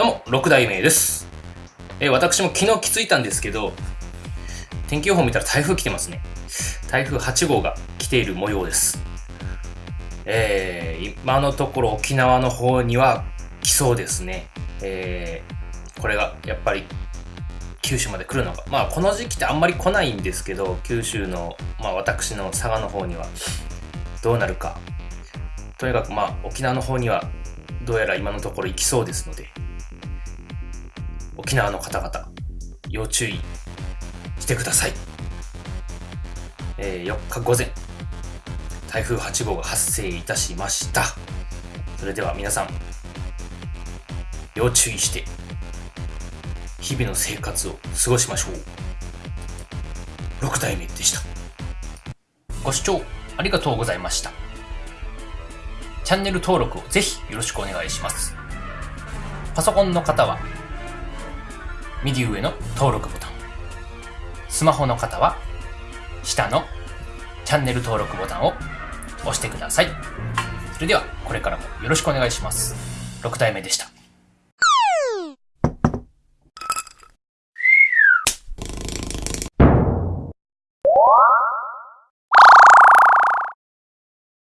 どうも6代目です。えー私も昨日気づいたんですけど、天気予報見たら台風来てますね。台風8号が来ている模様です。えー今のところ沖縄の方には来そうですね。えーこれがやっぱり九州まで来るのか。まあこの時期ってあんまり来ないんですけど、九州の、まあ私の佐賀の方にはどうなるか。とにかくまあ沖縄の方にはどうやら今のところ行きそうですので、沖縄の方々、要注意してください。えー4日午前、台風8号が発生いたしました。それでは皆さん、要注意して、日々の生活を過ごしましょう。6代目でした。ご視聴ありがとうございました。チャンネル登録をぜひよろしくお願いします。パソコンの方は、右上の登録ボタン。スマホの方は、下のチャンネル登録ボタンを押してください。それでは、これからもよろしくお願いします。6体目でした。